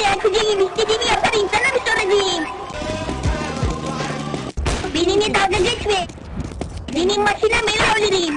Ne yapacağım istediğimi yaparım sana mı soracağım? Benimle dalga geçme. Benim başına ben olurum.